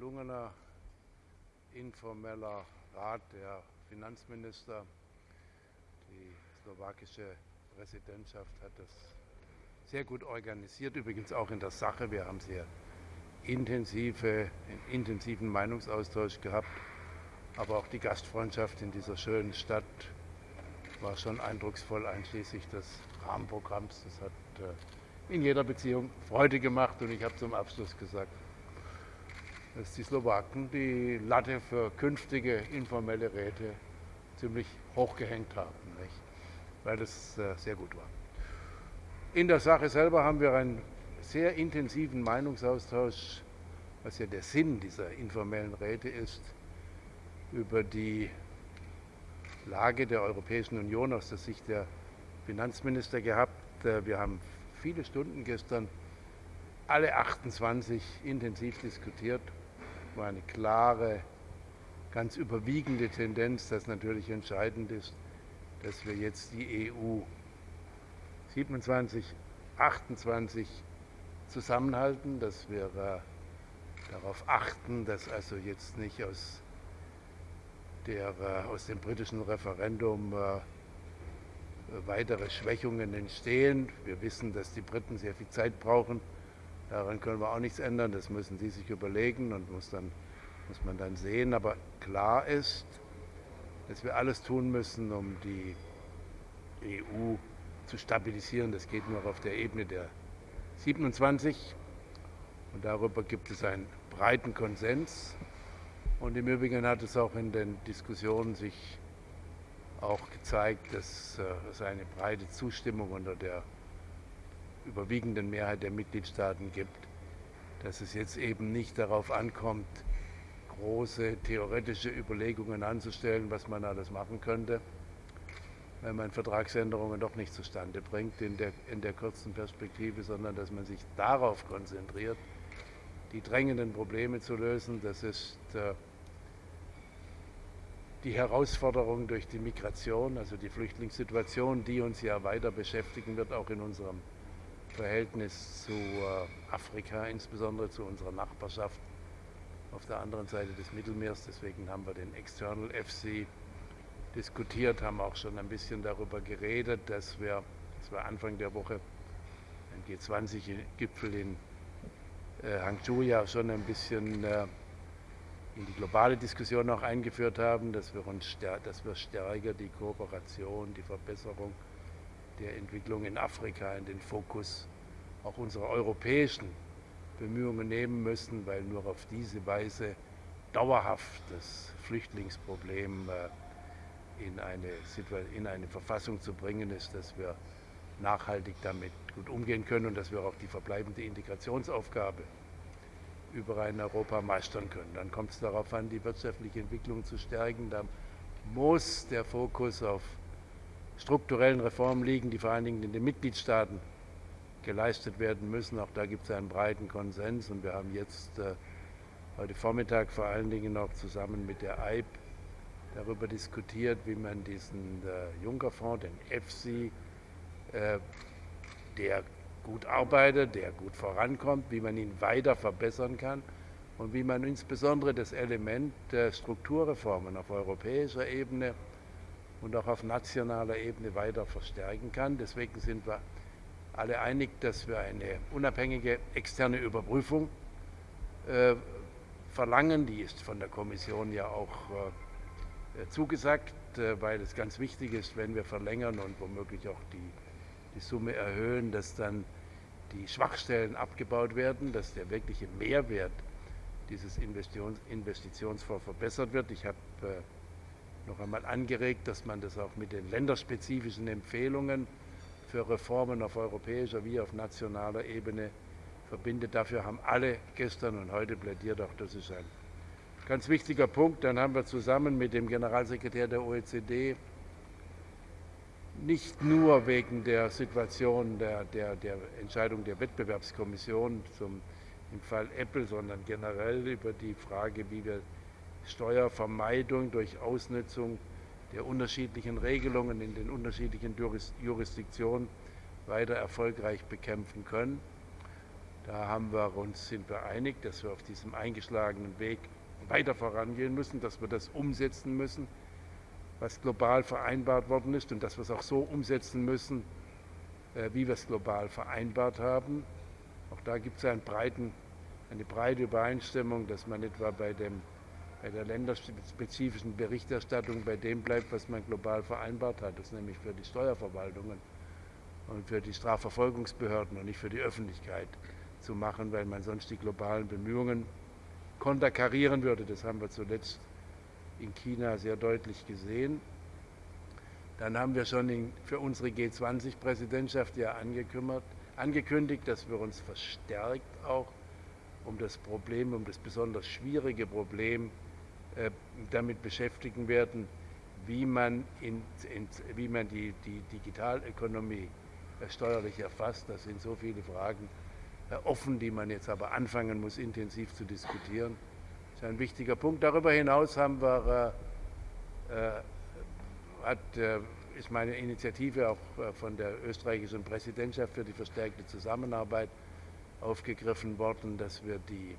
gelungener informeller Rat der Finanzminister. Die slowakische Präsidentschaft hat das sehr gut organisiert, übrigens auch in der Sache. Wir haben sehr intensive, intensiven Meinungsaustausch gehabt, aber auch die Gastfreundschaft in dieser schönen Stadt war schon eindrucksvoll, einschließlich des Rahmenprogramms. Das hat äh, in jeder Beziehung Freude gemacht und ich habe zum Abschluss gesagt, dass die Slowaken die Latte für künftige informelle Räte ziemlich hochgehängt haben, nicht? weil das äh, sehr gut war. In der Sache selber haben wir einen sehr intensiven Meinungsaustausch, was ja der Sinn dieser informellen Räte ist, über die Lage der Europäischen Union aus der Sicht der Finanzminister gehabt. Äh, wir haben viele Stunden gestern alle 28 intensiv diskutiert. War eine klare, ganz überwiegende Tendenz, dass natürlich entscheidend ist, dass wir jetzt die EU 27, 28 zusammenhalten, dass wir äh, darauf achten, dass also jetzt nicht aus, der, äh, aus dem britischen Referendum äh, weitere Schwächungen entstehen. Wir wissen, dass die Briten sehr viel Zeit brauchen. Daran können wir auch nichts ändern. Das müssen sie sich überlegen und muss, dann, muss man dann sehen. Aber klar ist, dass wir alles tun müssen, um die EU zu stabilisieren. Das geht nur auf der Ebene der 27. Und darüber gibt es einen breiten Konsens. Und im Übrigen hat es auch in den Diskussionen sich auch gezeigt, dass äh, es eine breite Zustimmung unter der überwiegenden Mehrheit der Mitgliedstaaten gibt, dass es jetzt eben nicht darauf ankommt, große theoretische Überlegungen anzustellen, was man alles machen könnte, wenn man Vertragsänderungen doch nicht zustande bringt in der, in der kurzen Perspektive, sondern dass man sich darauf konzentriert, die drängenden Probleme zu lösen. Das ist äh, die Herausforderung durch die Migration, also die Flüchtlingssituation, die uns ja weiter beschäftigen wird, auch in unserem Verhältnis zu äh, Afrika, insbesondere zu unserer Nachbarschaft auf der anderen Seite des Mittelmeers. Deswegen haben wir den External FC diskutiert, haben auch schon ein bisschen darüber geredet, dass wir, das war Anfang der Woche, ein G20-Gipfel in äh, Hangzhou ja schon ein bisschen äh, in die globale Diskussion auch eingeführt haben, dass wir, uns dass wir stärker die Kooperation, die Verbesserung der Entwicklung in Afrika in den Fokus auch unserer europäischen Bemühungen nehmen müssen, weil nur auf diese Weise dauerhaft das Flüchtlingsproblem äh, in eine, in eine Verfassung zu bringen ist, dass wir nachhaltig damit gut umgehen können und dass wir auch die verbleibende Integrationsaufgabe über ein Europa meistern können. Dann kommt es darauf an, die wirtschaftliche Entwicklung zu stärken. Da muss der Fokus auf strukturellen Reformen liegen, die vor allen Dingen in den Mitgliedstaaten geleistet werden müssen. Auch da gibt es einen breiten Konsens und wir haben jetzt äh, heute Vormittag vor allen Dingen noch zusammen mit der EIB darüber diskutiert, wie man diesen äh, Juncker-Fonds, den EFSI, äh, der gut arbeitet, der gut vorankommt, wie man ihn weiter verbessern kann und wie man insbesondere das Element der Strukturreformen auf europäischer Ebene und auch auf nationaler Ebene weiter verstärken kann. Deswegen sind wir alle einig, dass wir eine unabhängige externe Überprüfung äh, verlangen. Die ist von der Kommission ja auch äh, zugesagt, äh, weil es ganz wichtig ist, wenn wir verlängern und womöglich auch die, die Summe erhöhen, dass dann die Schwachstellen abgebaut werden, dass der wirkliche Mehrwert dieses Investitionsfonds verbessert wird. Ich habe äh, noch einmal angeregt, dass man das auch mit den länderspezifischen Empfehlungen für Reformen auf europäischer wie auf nationaler Ebene verbindet. Dafür haben alle gestern und heute plädiert, auch das ist ein Ganz wichtiger Punkt, dann haben wir zusammen mit dem Generalsekretär der OECD nicht nur wegen der Situation der, der, der Entscheidung der Wettbewerbskommission zum, im Fall Apple, sondern generell über die Frage, wie wir Steuervermeidung durch Ausnutzung der unterschiedlichen Regelungen in den unterschiedlichen Jurisdiktionen weiter erfolgreich bekämpfen können. Da haben wir uns, sind wir einig, dass wir auf diesem eingeschlagenen Weg weiter vorangehen müssen, dass wir das umsetzen müssen, was global vereinbart worden ist und dass wir es auch so umsetzen müssen, äh, wie wir es global vereinbart haben. Auch da gibt es einen breiten, eine breite Übereinstimmung, dass man etwa bei, dem, bei der länderspezifischen Berichterstattung bei dem bleibt, was man global vereinbart hat. Das ist nämlich für die Steuerverwaltungen und für die Strafverfolgungsbehörden und nicht für die Öffentlichkeit zu machen, weil man sonst die globalen Bemühungen konterkarieren würde. Das haben wir zuletzt in China sehr deutlich gesehen. Dann haben wir schon in, für unsere G20-Präsidentschaft ja angekündigt, dass wir uns verstärkt auch um das Problem, um das besonders schwierige Problem damit beschäftigen werden, wie man, in, in, wie man die, die Digitalökonomie äh, steuerlich erfasst. Das sind so viele Fragen äh, offen, die man jetzt aber anfangen muss, intensiv zu diskutieren. Das ist ein wichtiger Punkt. Darüber hinaus haben wir, äh, äh hat, äh, ist meine Initiative auch äh, von der österreichischen Präsidentschaft für die verstärkte Zusammenarbeit aufgegriffen worden, dass wir die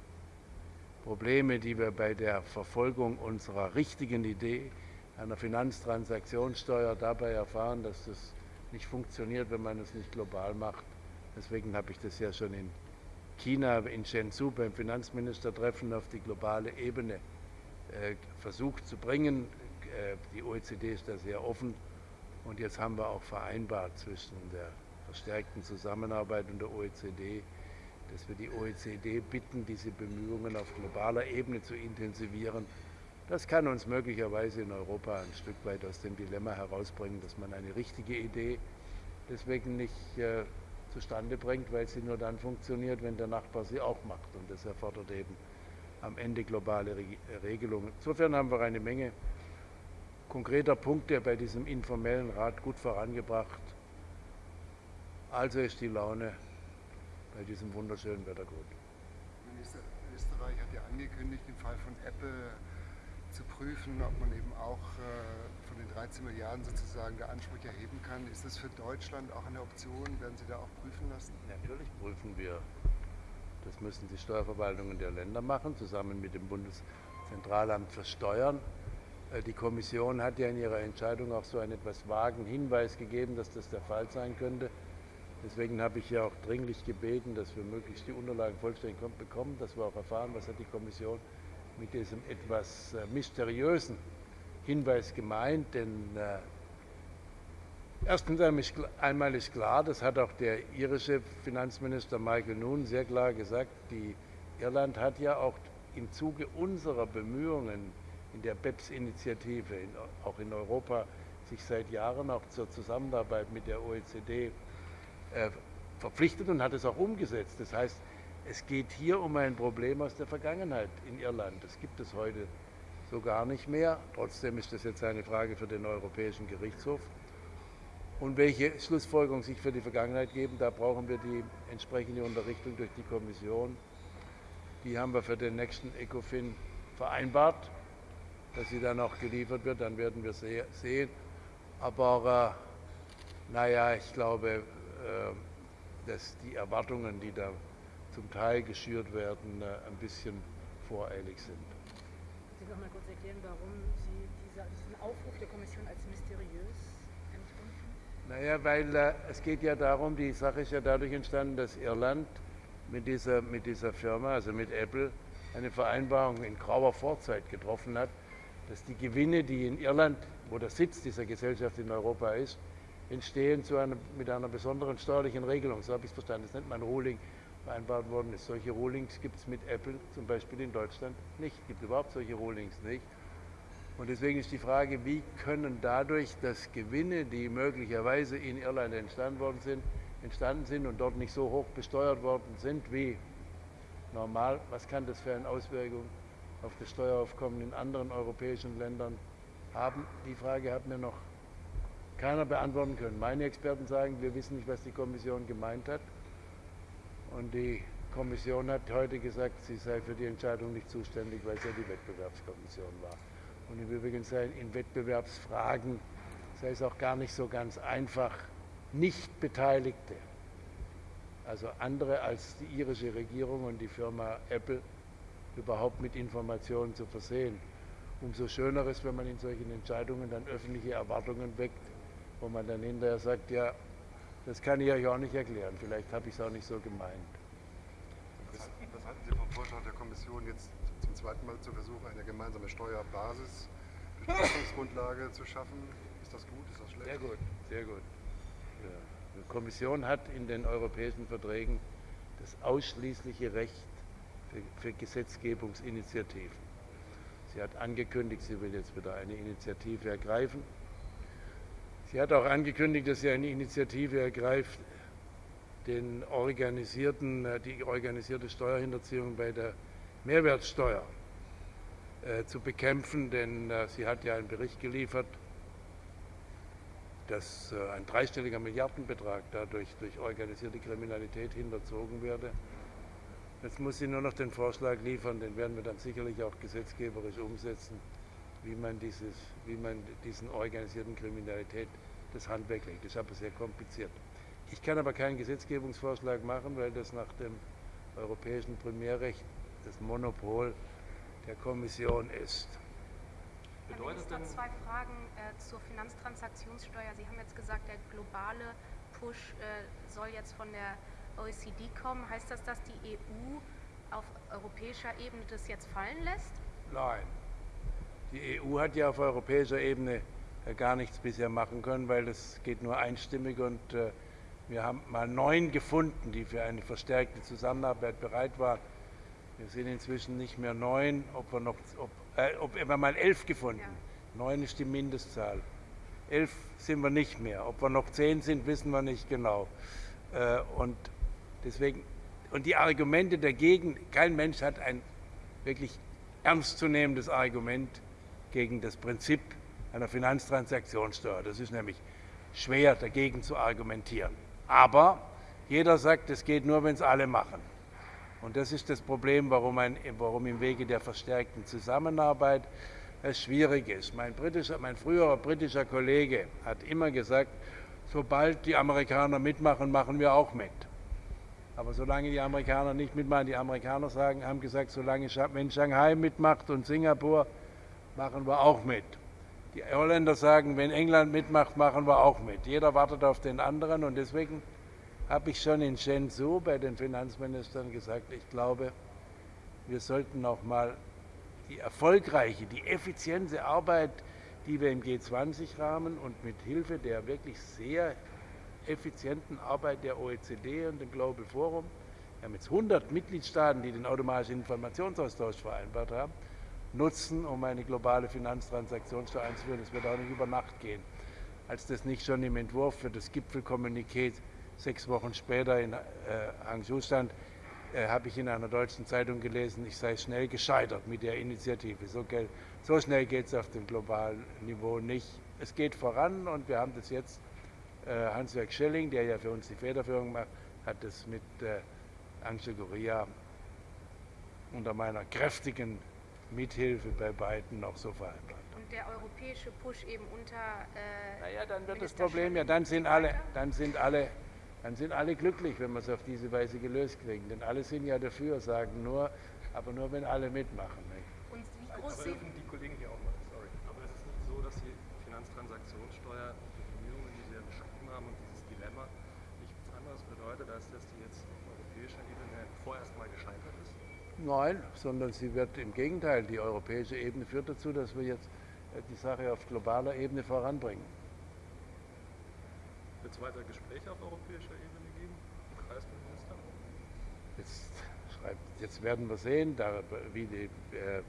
Probleme, die wir bei der Verfolgung unserer richtigen Idee einer Finanztransaktionssteuer dabei erfahren, dass das nicht funktioniert, wenn man es nicht global macht. Deswegen habe ich das ja schon in China, in Shenzhou beim Finanzministertreffen auf die globale Ebene äh, versucht zu bringen. Äh, die OECD ist da sehr offen und jetzt haben wir auch vereinbart zwischen der verstärkten Zusammenarbeit und der OECD, dass wir die OECD bitten, diese Bemühungen auf globaler Ebene zu intensivieren. Das kann uns möglicherweise in Europa ein Stück weit aus dem Dilemma herausbringen, dass man eine richtige Idee deswegen nicht äh, zustande bringt, weil sie nur dann funktioniert, wenn der Nachbar sie auch macht. Und das erfordert eben am Ende globale Regelungen. Insofern haben wir eine Menge konkreter Punkte bei diesem informellen Rat gut vorangebracht. Also ist die Laune bei diesem wunderschönen Wetter gut. Minister, Österreich hat ja angekündigt, im Fall von Apple zu prüfen, ob man eben auch äh, von den 13 Milliarden sozusagen der Anspruch erheben kann. Ist das für Deutschland auch eine Option? Werden Sie da auch prüfen lassen? Natürlich prüfen wir. Das müssen die Steuerverwaltungen der Länder machen, zusammen mit dem Bundeszentralamt für Steuern. Äh, die Kommission hat ja in ihrer Entscheidung auch so einen etwas vagen Hinweis gegeben, dass das der Fall sein könnte. Deswegen habe ich ja auch dringlich gebeten, dass wir möglichst die Unterlagen vollständig bekommen, dass wir auch erfahren, was hat die Kommission mit diesem etwas äh, mysteriösen Hinweis gemeint. Denn äh, erstens einmal ist klar, das hat auch der irische Finanzminister Michael Noon sehr klar gesagt, die Irland hat ja auch im Zuge unserer Bemühungen in der BEPS-Initiative, auch in Europa, sich seit Jahren auch zur Zusammenarbeit mit der OECD verpflichtet und hat es auch umgesetzt. Das heißt, es geht hier um ein Problem aus der Vergangenheit in Irland. Das gibt es heute so gar nicht mehr. Trotzdem ist das jetzt eine Frage für den Europäischen Gerichtshof. Und welche Schlussfolgerungen sich für die Vergangenheit geben, da brauchen wir die entsprechende Unterrichtung durch die Kommission. Die haben wir für den nächsten ECOFIN vereinbart, dass sie dann auch geliefert wird. Dann werden wir sehen. Aber äh, naja, ich glaube, äh, dass die Erwartungen, die da zum Teil geschürt werden, äh, ein bisschen voreilig sind. Sie noch mal kurz erklären, warum Sie diesen Aufruf der Kommission als mysteriös empfinden? Naja, weil äh, es geht ja darum, die Sache ist ja dadurch entstanden, dass Irland mit dieser, mit dieser Firma, also mit Apple, eine Vereinbarung in grauer Vorzeit getroffen hat, dass die Gewinne, die in Irland, wo der Sitz dieser Gesellschaft in Europa ist, entstehen zu einer, mit einer besonderen steuerlichen Regelung. So habe ich es verstanden. Das nennt man Ruling vereinbart worden ist. Solche Rulings gibt es mit Apple zum Beispiel in Deutschland nicht. Es gibt überhaupt solche Rulings nicht. Und deswegen ist die Frage, wie können dadurch, dass Gewinne, die möglicherweise in Irland entstanden worden sind, entstanden sind und dort nicht so hoch besteuert worden sind wie normal, was kann das für eine Auswirkung auf das Steueraufkommen in anderen europäischen Ländern haben? Die Frage hat mir noch keiner beantworten können. Meine Experten sagen, wir wissen nicht, was die Kommission gemeint hat. Und die Kommission hat heute gesagt, sie sei für die Entscheidung nicht zuständig, weil es ja die Wettbewerbskommission war. Und im Übrigen sei in Wettbewerbsfragen sei es auch gar nicht so ganz einfach, nicht Beteiligte also andere als die irische Regierung und die Firma Apple, überhaupt mit Informationen zu versehen. Umso schöner ist, wenn man in solchen Entscheidungen dann öffentliche Erwartungen weckt, wo man dann hinterher sagt, ja, das kann ich euch auch nicht erklären, vielleicht habe ich es auch nicht so gemeint. Was, was halten Sie vom Vorschlag der Kommission, jetzt zum zweiten Mal zu versuchen, eine gemeinsame Steuerbasis, Betrachtungsgrundlage zu schaffen? Ist das gut, ist das schlecht? Sehr gut, sehr gut. Ja. Die Kommission hat in den europäischen Verträgen das ausschließliche Recht für, für Gesetzgebungsinitiativen. Sie hat angekündigt, sie will jetzt wieder eine Initiative ergreifen. Sie hat auch angekündigt, dass sie eine Initiative ergreift, den organisierten, äh, die organisierte Steuerhinterziehung bei der Mehrwertsteuer äh, zu bekämpfen, denn äh, sie hat ja einen Bericht geliefert, dass ein dreistelliger Milliardenbetrag dadurch durch organisierte Kriminalität hinterzogen werde. Jetzt muss sie nur noch den Vorschlag liefern, den werden wir dann sicherlich auch gesetzgeberisch umsetzen, wie man, dieses, wie man diesen organisierten Kriminalität das Handwerk legt. Das ist aber sehr kompliziert. Ich kann aber keinen Gesetzgebungsvorschlag machen, weil das nach dem europäischen Primärrecht das Monopol der Kommission ist. Herr Minister, zwei Fragen äh, zur Finanztransaktionssteuer. Sie haben jetzt gesagt, der globale Push äh, soll jetzt von der OECD kommen. Heißt das, dass die EU auf europäischer Ebene das jetzt fallen lässt? Nein. Die EU hat ja auf europäischer Ebene äh, gar nichts bisher machen können, weil das geht nur einstimmig und äh, wir haben mal neun gefunden, die für eine verstärkte Zusammenarbeit bereit waren. Wir sind inzwischen nicht mehr neun, ob wir noch, ob, äh, ob wir mal elf gefunden. Ja. Neun ist die Mindestzahl. Elf sind wir nicht mehr. Ob wir noch zehn sind, wissen wir nicht genau. Äh, und deswegen, und die Argumente dagegen, kein Mensch hat ein wirklich ernstzunehmendes Argument gegen das Prinzip einer Finanztransaktionssteuer. Das ist nämlich schwer dagegen zu argumentieren. Aber jeder sagt, es geht nur, wenn es alle machen. Und das ist das Problem, warum, ein, warum im Wege der verstärkten Zusammenarbeit es schwierig ist. Mein, mein früherer britischer Kollege hat immer gesagt, sobald die Amerikaner mitmachen, machen wir auch mit. Aber solange die Amerikaner nicht mitmachen, die Amerikaner sagen, haben gesagt, solange wenn Shanghai mitmacht und Singapur, machen wir auch mit. Die Holländer sagen, wenn England mitmacht, machen wir auch mit. Jeder wartet auf den anderen und deswegen habe ich schon in Shenzhou bei den Finanzministern gesagt, ich glaube, wir sollten noch mal die erfolgreiche, die effiziente Arbeit, die wir im G20-Rahmen und mit Hilfe der wirklich sehr effizienten Arbeit der OECD und dem Global Forum, wir haben jetzt 100 Mitgliedstaaten, die den automatischen Informationsaustausch vereinbart haben, nutzen, um eine globale Finanztransaktionssteuer einzuführen. Das wird auch nicht über Nacht gehen. Als das nicht schon im Entwurf für das Gipfelkommuniqué sechs Wochen später in äh, Hangzhou stand, äh, habe ich in einer deutschen Zeitung gelesen, ich sei schnell gescheitert mit der Initiative. So, so schnell geht es auf dem globalen Niveau nicht. Es geht voran und wir haben das jetzt, äh, Hans-Jörg Schelling, der ja für uns die Federführung macht, hat das mit äh, Angel Goria unter meiner kräftigen Mithilfe bei beiden noch so vereinbart. Und der europäische Push eben unter. Äh, naja, dann wird das Problem ja, dann sind alle, dann sind alle, dann sind alle glücklich, wenn wir es auf diese Weise gelöst kriegen. Denn alle sind ja dafür, sagen nur, aber nur wenn alle mitmachen. Nicht? Und wie groß sind die Kollegen hier auch mal, sorry. Aber es ist nicht so, dass die Finanztransaktionssteuer, die Bemühungen, die Sie ja beschrieben haben und dieses Dilemma nichts anderes bedeutet, als dass die jetzt auf europäischer Ebene vorerst mal gescheitert ist? Nein, sondern sie wird im Gegenteil, die europäische Ebene führt dazu, dass wir jetzt äh, die Sache auf globaler Ebene voranbringen. Wird es weiter Gespräche auf europäischer Ebene geben, Kreisminister? Jetzt, schreibt, jetzt werden wir sehen, da, wie die, äh,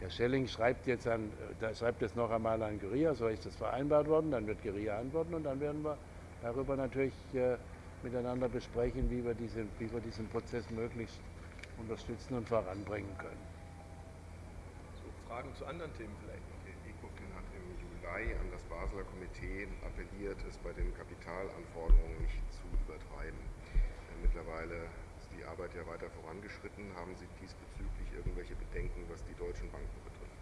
Herr Schelling schreibt jetzt, an, da schreibt jetzt noch einmal an Guerilla, so ist das vereinbart worden, dann wird Guerilla antworten und dann werden wir darüber natürlich äh, miteinander besprechen, wie wir, diese, wie wir diesen Prozess möglichst unterstützen und voranbringen können. So, Fragen zu anderen Themen vielleicht ECOFIN hat im Juli an das Basler Komitee appelliert, es bei den Kapitalanforderungen nicht zu übertreiben. Mittlerweile ist die Arbeit ja weiter vorangeschritten. Haben Sie diesbezüglich irgendwelche Bedenken, was die deutschen Banken betrifft?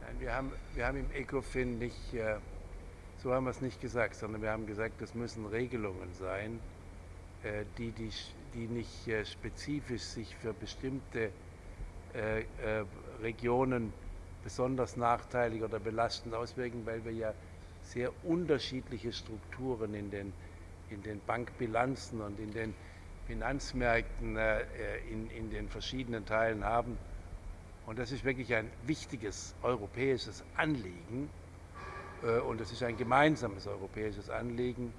Nein, wir haben, wir haben im ECOFIN nicht, äh, so haben wir es nicht gesagt, sondern wir haben gesagt, das müssen Regelungen sein, äh, die, die, die nicht äh, spezifisch sich für bestimmte äh, Regionen besonders nachteilig oder belastend auswirken, weil wir ja sehr unterschiedliche Strukturen in den, in den Bankbilanzen und in den Finanzmärkten in, in den verschiedenen Teilen haben. Und das ist wirklich ein wichtiges europäisches Anliegen. Und es ist ein gemeinsames europäisches Anliegen,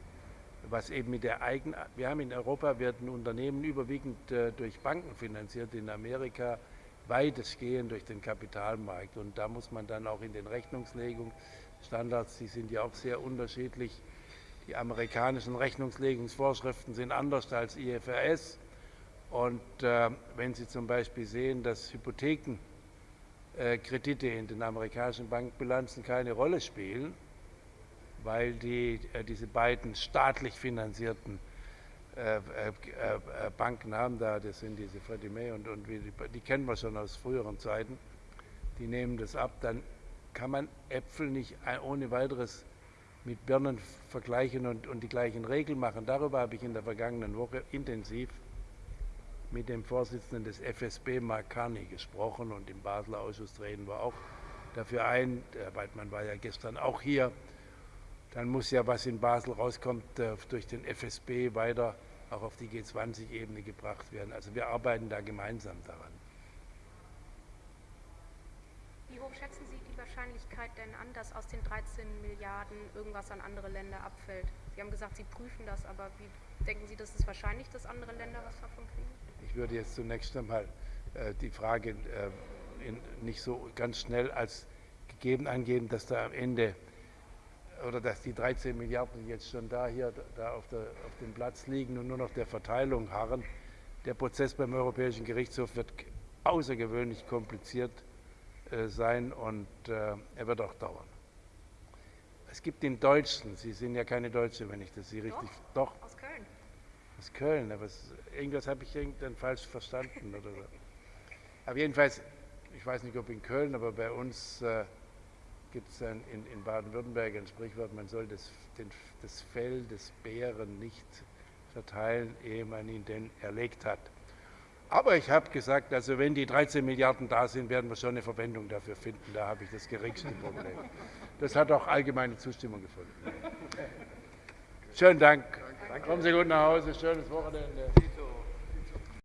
was eben mit der eigenen, wir haben in Europa werden Unternehmen überwiegend äh, durch Banken finanziert, in Amerika weitestgehend durch den Kapitalmarkt. Und da muss man dann auch in den Rechnungslegungsstandards, die sind ja auch sehr unterschiedlich, die amerikanischen Rechnungslegungsvorschriften sind anders als IFRS. Und äh, wenn Sie zum Beispiel sehen, dass Hypothekenkredite äh, in den amerikanischen Bankbilanzen keine Rolle spielen, weil die, äh, diese beiden staatlich finanzierten äh, äh, Banken haben da, das sind diese Freddie May und, und die, die kennen wir schon aus früheren Zeiten, die nehmen das ab, dann kann man Äpfel nicht ohne weiteres mit Birnen vergleichen und, und, die gleichen Regeln machen. Darüber habe ich in der vergangenen Woche intensiv mit dem Vorsitzenden des FSB, Mark Carney, gesprochen und im Basler Ausschuss treten wir auch dafür ein. Herr Weidmann war ja gestern auch hier dann muss ja, was in Basel rauskommt, durch den FSB weiter auch auf die G20-Ebene gebracht werden. Also wir arbeiten da gemeinsam daran. Wie hoch schätzen Sie die Wahrscheinlichkeit denn an, dass aus den 13 Milliarden irgendwas an andere Länder abfällt? Sie haben gesagt, Sie prüfen das, aber wie denken Sie, dass es wahrscheinlich, dass andere Länder was davon kriegen? Ich würde jetzt zunächst einmal äh, die Frage äh, in, nicht so ganz schnell als gegeben angeben, dass da am Ende oder dass die 13 Milliarden jetzt schon da hier da auf, der, auf dem Platz liegen und nur noch der Verteilung harren. Der Prozess beim Europäischen Gerichtshof wird außergewöhnlich kompliziert äh, sein und äh, er wird auch dauern. Es gibt den Deutschen, Sie sind ja keine Deutsche, wenn ich das Sie richtig. Doch, aus Köln. Aus Köln, aber es, irgendwas habe ich irgendwann falsch verstanden oder so. Aber jedenfalls, ich weiß nicht, ob in Köln, aber bei uns. Äh, gibt es in, in Baden-Württemberg ein Sprichwort, man soll das, den, das Fell des Bären nicht verteilen, ehe man ihn denn erlegt hat. Aber ich habe gesagt, also wenn die 13 Milliarden da sind, werden wir schon eine Verwendung dafür finden. Da habe ich das geringste Problem. Das hat auch allgemeine Zustimmung gefunden. Schönen Dank. Kommen Sie gut nach Hause. Schönes Wochenende.